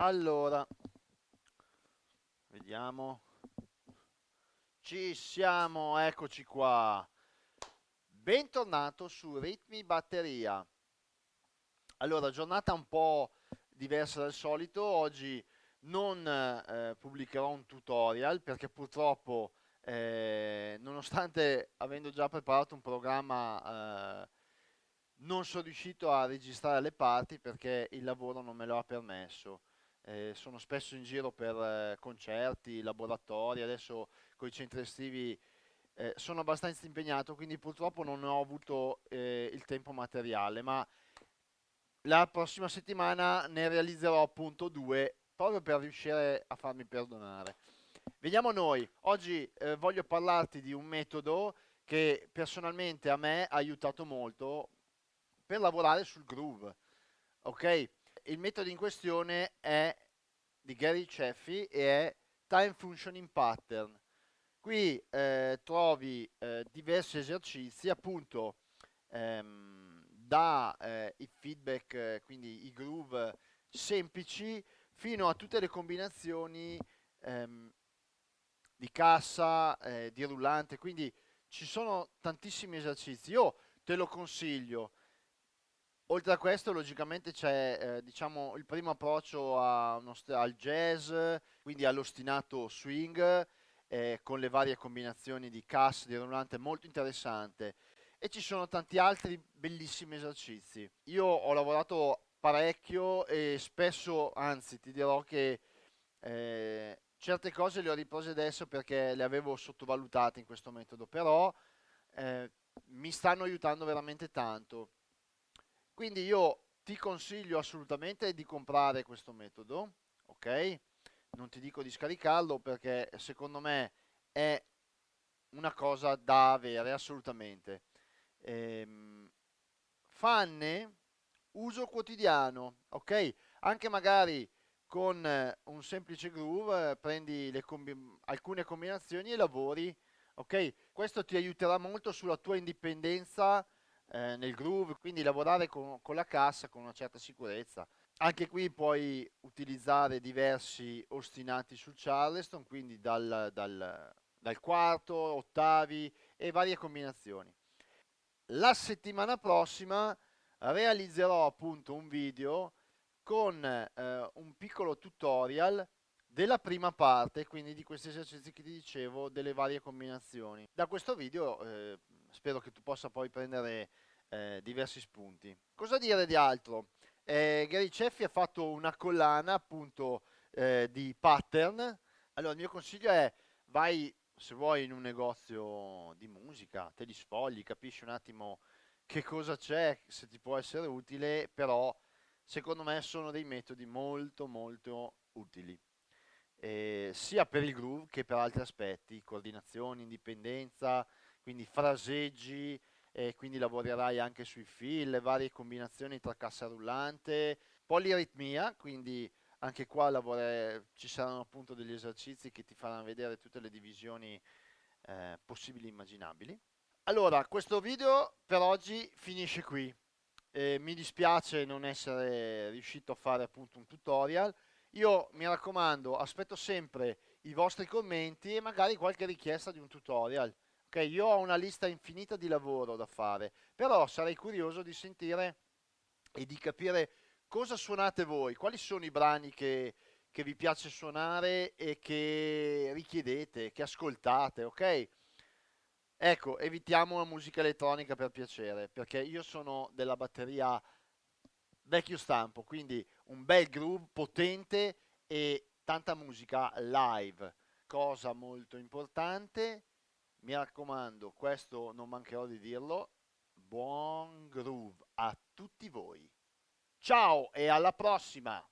Allora, vediamo. Ci siamo, eccoci qua. Bentornato su Ritmi Batteria. Allora, giornata un po' diversa dal solito. Oggi non eh, pubblicherò un tutorial perché purtroppo, eh, nonostante avendo già preparato un programma, eh, non sono riuscito a registrare le parti perché il lavoro non me lo ha permesso eh, sono spesso in giro per eh, concerti, laboratori, adesso con i centri estivi eh, sono abbastanza impegnato, quindi purtroppo non ho avuto eh, il tempo materiale, ma la prossima settimana ne realizzerò appunto due, proprio per riuscire a farmi perdonare. Vediamo noi, oggi eh, voglio parlarti di un metodo che personalmente a me ha aiutato molto per lavorare sul groove, ok? Il metodo in questione è di Gary Ceffi e è Time Functioning Pattern. Qui eh, trovi eh, diversi esercizi, appunto ehm, da eh, i feedback, quindi i groove semplici, fino a tutte le combinazioni ehm, di cassa, eh, di rullante, quindi ci sono tantissimi esercizi. Io te lo consiglio, Oltre a questo, logicamente c'è eh, diciamo, il primo approccio al jazz, quindi all'ostinato swing, eh, con le varie combinazioni di cassa, di rullante, molto interessante. E ci sono tanti altri bellissimi esercizi. Io ho lavorato parecchio e spesso, anzi ti dirò che eh, certe cose le ho riprese adesso perché le avevo sottovalutate in questo metodo, però eh, mi stanno aiutando veramente tanto quindi io ti consiglio assolutamente di comprare questo metodo, ok? Non ti dico di scaricarlo perché secondo me è una cosa da avere assolutamente. Ehm, fanne uso quotidiano, ok? Anche magari con un semplice groove prendi combi alcune combinazioni e lavori, ok? Questo ti aiuterà molto sulla tua indipendenza eh, nel groove, quindi lavorare con, con la cassa con una certa sicurezza. Anche qui puoi utilizzare diversi ostinati sul Charleston, quindi dal, dal, dal quarto, ottavi e varie combinazioni. La settimana prossima realizzerò appunto un video con eh, un piccolo tutorial della prima parte, quindi di questi esercizi che ti dicevo, delle varie combinazioni. Da questo video eh, spero che tu possa poi prendere eh, diversi spunti. Cosa dire di altro? Eh, Gary Ceffi ha fatto una collana appunto eh, di pattern. Allora il mio consiglio è vai se vuoi in un negozio di musica, te li sfogli, capisci un attimo che cosa c'è, se ti può essere utile, però secondo me sono dei metodi molto molto utili. Eh, sia per il groove che per altri aspetti, coordinazione, indipendenza, quindi fraseggi, e quindi lavorerai anche sui fill, le varie combinazioni tra cassa rullante, poliritmia, quindi anche qua ci saranno appunto degli esercizi che ti faranno vedere tutte le divisioni eh, possibili e immaginabili. Allora, questo video per oggi finisce qui. Eh, mi dispiace non essere riuscito a fare appunto un tutorial. Io mi raccomando, aspetto sempre i vostri commenti e magari qualche richiesta di un tutorial. Ok, io ho una lista infinita di lavoro da fare, però sarei curioso di sentire e di capire cosa suonate voi, quali sono i brani che, che vi piace suonare e che richiedete, che ascoltate, ok? Ecco, evitiamo la musica elettronica per piacere, perché io sono della batteria vecchio stampo, quindi un bel groove potente e tanta musica live. Cosa molto importante, mi raccomando, questo non mancherò di dirlo, buon groove a tutti voi. Ciao e alla prossima!